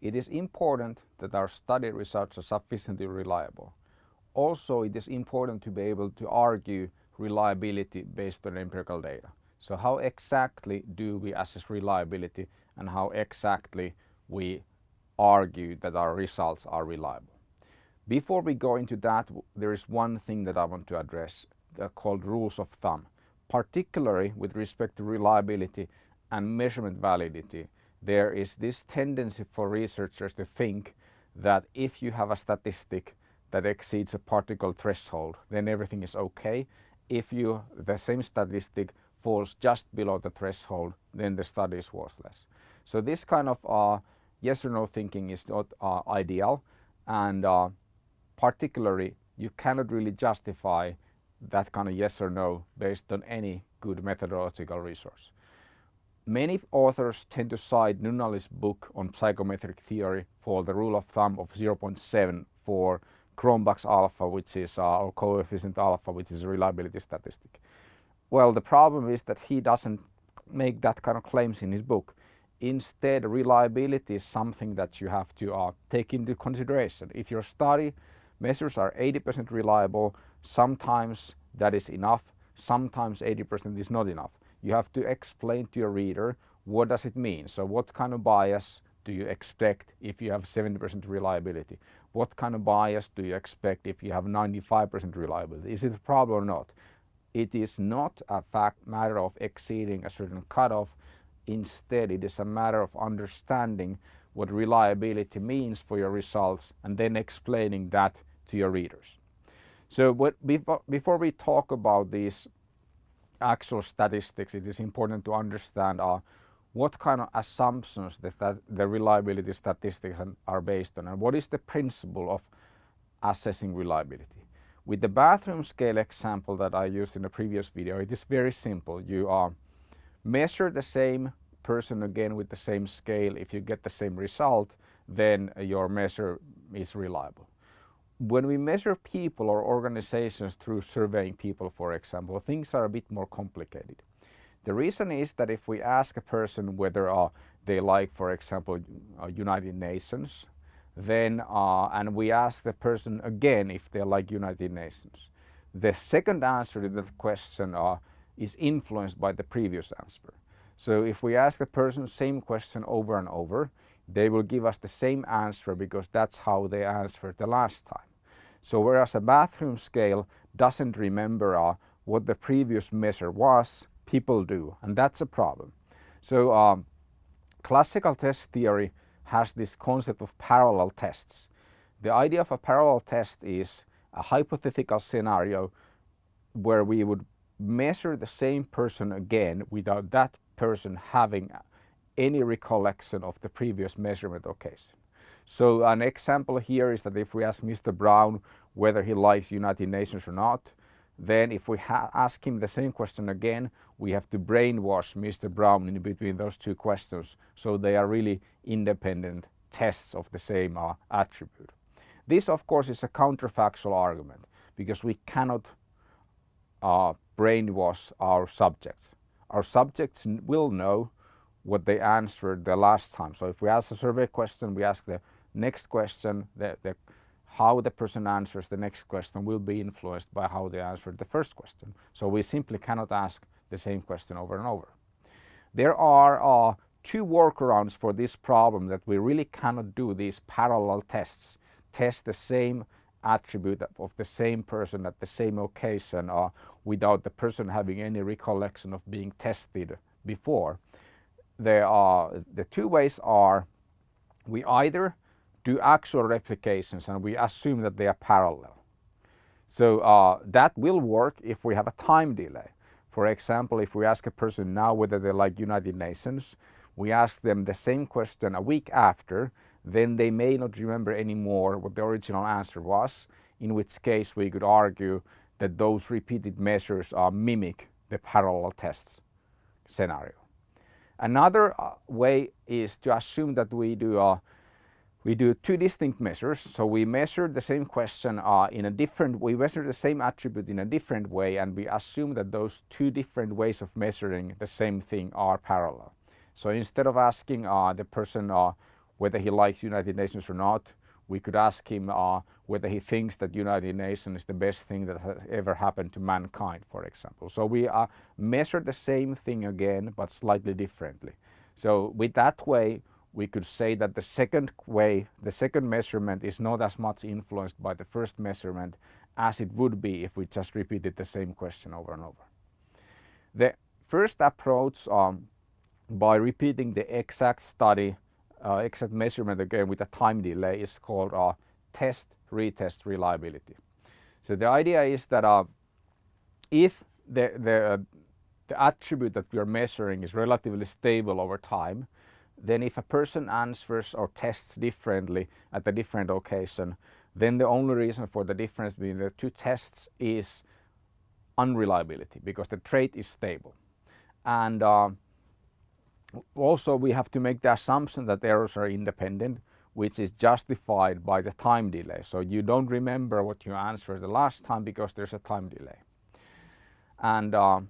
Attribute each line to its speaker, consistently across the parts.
Speaker 1: it is important that our study results are sufficiently reliable. Also, it is important to be able to argue reliability based on empirical data. So how exactly do we assess reliability and how exactly we argue that our results are reliable? Before we go into that, there is one thing that I want to address uh, called rules of thumb, particularly with respect to reliability and measurement validity. There is this tendency for researchers to think that if you have a statistic that exceeds a particle threshold, then everything is okay. If you the same statistic falls just below the threshold, then the study is worthless. So this kind of uh, yes or no thinking is not uh, ideal, and uh, particularly you cannot really justify that kind of yes or no based on any good methodological resource. Many authors tend to cite Nunnally's book on psychometric theory for the rule of thumb of 0.7 for Cronbach's alpha, which is uh, coefficient alpha, which is a reliability statistic. Well, the problem is that he doesn't make that kind of claims in his book. Instead, reliability is something that you have to uh, take into consideration. If your study measures are 80% reliable, sometimes that is enough, sometimes 80% is not enough. You have to explain to your reader what does it mean. So what kind of bias do you expect if you have 70% reliability? What kind of bias do you expect if you have 95% reliability? Is it a problem or not? It is not a fact matter of exceeding a certain cutoff. Instead, it is a matter of understanding what reliability means for your results and then explaining that to your readers. So what, before we talk about these actual statistics, it is important to understand uh, what kind of assumptions that, the reliability statistics are based on and what is the principle of assessing reliability. With the bathroom scale example that I used in the previous video, it is very simple. You uh, measure the same person again with the same scale. If you get the same result, then your measure is reliable when we measure people or organizations through surveying people, for example, things are a bit more complicated. The reason is that if we ask a person whether uh, they like, for example, uh, United Nations, then uh, and we ask the person again if they like United Nations, the second answer to that question uh, is influenced by the previous answer. So if we ask the person the same question over and over, they will give us the same answer because that's how they answered the last time. So whereas a bathroom scale doesn't remember uh, what the previous measure was, people do, and that's a problem. So um, classical test theory has this concept of parallel tests. The idea of a parallel test is a hypothetical scenario where we would measure the same person again without that person having any recollection of the previous measurement occasion. So an example here is that if we ask Mr. Brown whether he likes United Nations or not, then if we ask him the same question again, we have to brainwash Mr. Brown in between those two questions. So they are really independent tests of the same uh, attribute. This, of course, is a counterfactual argument because we cannot uh, brainwash our subjects. Our subjects will know what they answered the last time. So if we ask a survey question, we ask the next question, the, the, how the person answers the next question will be influenced by how they answered the first question. So we simply cannot ask the same question over and over. There are uh, two workarounds for this problem that we really cannot do these parallel tests, test the same attribute of the same person at the same occasion uh, without the person having any recollection of being tested before. There are, the two ways are we either do actual replications and we assume that they are parallel. So uh, that will work if we have a time delay. For example, if we ask a person now whether they like United Nations, we ask them the same question a week after, then they may not remember anymore what the original answer was, in which case we could argue that those repeated measures uh, mimic the parallel tests scenario. Another uh, way is to assume that we do a uh, we do two distinct measures. So we measure the same question uh, in a different, we measure the same attribute in a different way and we assume that those two different ways of measuring the same thing are parallel. So instead of asking uh, the person uh, whether he likes United Nations or not. We could ask him uh, whether he thinks that United Nations is the best thing that has ever happened to mankind, for example. So we uh, measure the same thing again, but slightly differently. So with that way, we could say that the second way, the second measurement is not as much influenced by the first measurement as it would be if we just repeated the same question over and over. The first approach um, by repeating the exact study, uh, exact measurement again with a time delay is called uh, test retest reliability. So the idea is that uh, if the, the, uh, the attribute that we are measuring is relatively stable over time, then if a person answers or tests differently at a different occasion, then the only reason for the difference between the two tests is unreliability because the trait is stable. And uh, also we have to make the assumption that errors are independent which is justified by the time delay. So you don't remember what you answered the last time because there's a time delay. And uh,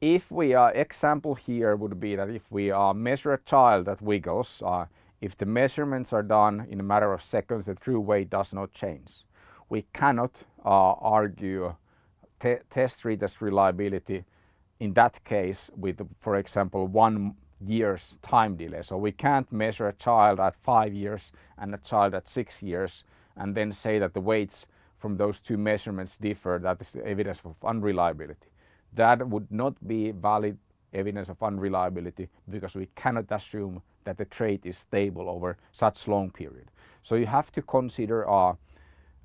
Speaker 1: if we are example here would be that if we uh, measure a child that wiggles, uh, if the measurements are done in a matter of seconds, the true weight does not change. We cannot uh, argue te test retest reliability in that case with, for example, one years time delay. So we can't measure a child at five years and a child at six years and then say that the weights from those two measurements differ. That is evidence of unreliability. That would not be valid evidence of unreliability because we cannot assume that the trait is stable over such long period. So you have to consider uh,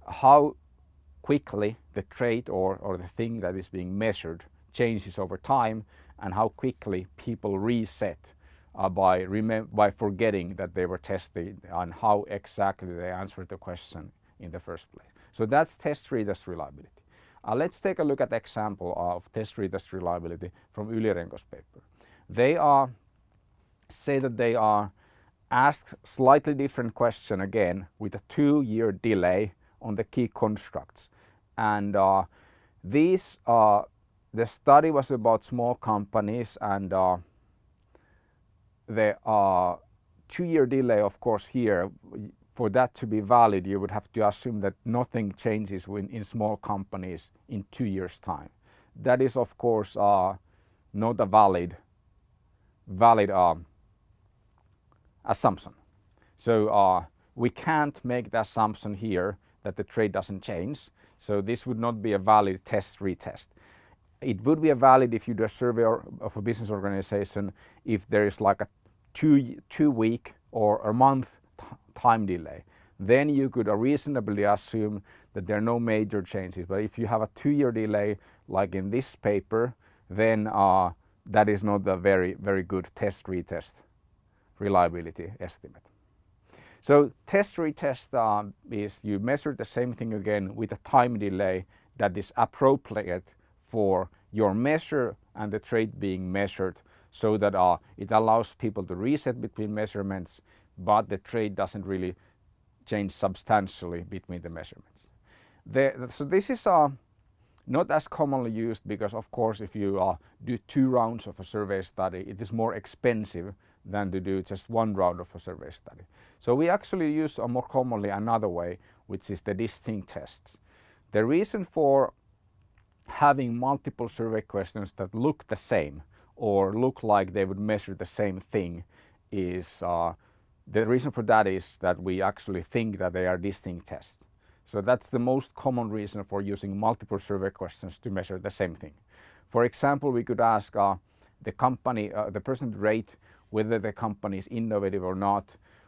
Speaker 1: how quickly the trait or, or the thing that is being measured changes over time and how quickly people reset uh, by, by forgetting that they were tested and how exactly they answered the question in the first place. So that's test retest reliability. Uh, let's take a look at example of test retest reliability from Yli-Renko's paper. They are, say that they are asked slightly different question again with a two year delay on the key constructs. And uh, these uh, the study was about small companies and uh, the uh, two-year delay, of course, here, for that to be valid, you would have to assume that nothing changes when, in small companies in two years' time. That is, of course, uh, not a valid, valid uh, assumption. So uh, we can't make the assumption here that the trade doesn't change. So this would not be a valid test retest it would be a valid if you do a survey of a business organization if there is like a two, two week or a month time delay. Then you could reasonably assume that there are no major changes. But if you have a two year delay, like in this paper, then uh, that is not a very, very good test retest reliability estimate. So test retest uh, is you measure the same thing again with a time delay that is appropriate for your measure and the trait being measured so that uh, it allows people to reset between measurements but the trade doesn't really change substantially between the measurements. The, so this is uh, not as commonly used because of course if you uh, do two rounds of a survey study it is more expensive than to do just one round of a survey study. So we actually use uh, more commonly another way which is the distinct tests. The reason for having multiple survey questions that look the same or look like they would measure the same thing is uh, the reason for that is that we actually think that they are distinct tests. So that's the most common reason for using multiple survey questions to measure the same thing. For example, we could ask uh, the company, uh, the person rate whether the company is innovative or not,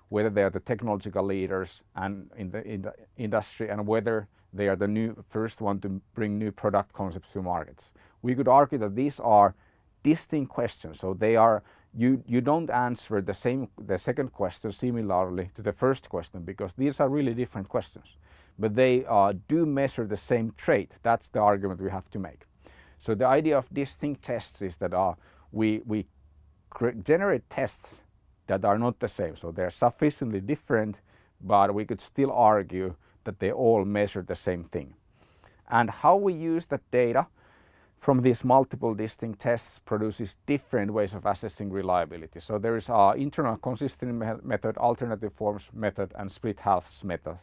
Speaker 1: whether they are the technological leaders and in the, in the industry and whether they are the new first one to bring new product concepts to markets. We could argue that these are distinct questions. So they are you you don't answer the same the second question similarly to the first question because these are really different questions. But they uh, do measure the same trait. That's the argument we have to make. So the idea of distinct tests is that uh, we we generate tests that are not the same. So they're sufficiently different, but we could still argue that they all measure the same thing. And how we use that data, from these multiple distinct tests produces different ways of assessing reliability. So there is our internal consistency method, alternative forms method, and split halves method.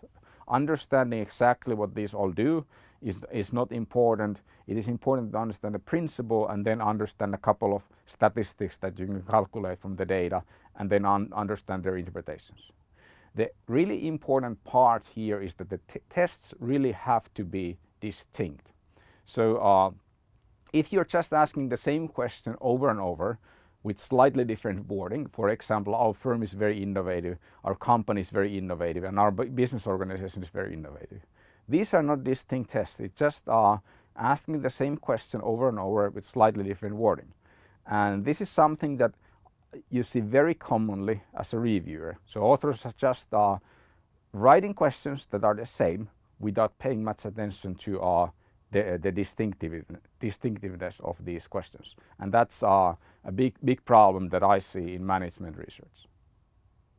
Speaker 1: Understanding exactly what these all do is, is not important. It is important to understand the principle and then understand a couple of statistics that you can calculate from the data and then un understand their interpretations. The really important part here is that the tests really have to be distinct. So uh, if you're just asking the same question over and over with slightly different wording, for example, our firm is very innovative, our company is very innovative, and our business organization is very innovative. These are not distinct tests, it's just uh, asking the same question over and over with slightly different wording. And this is something that you see very commonly as a reviewer. So authors are just uh, writing questions that are the same without paying much attention to uh, the, the distinctive, distinctiveness of these questions. And that's uh, a big, big problem that I see in management research.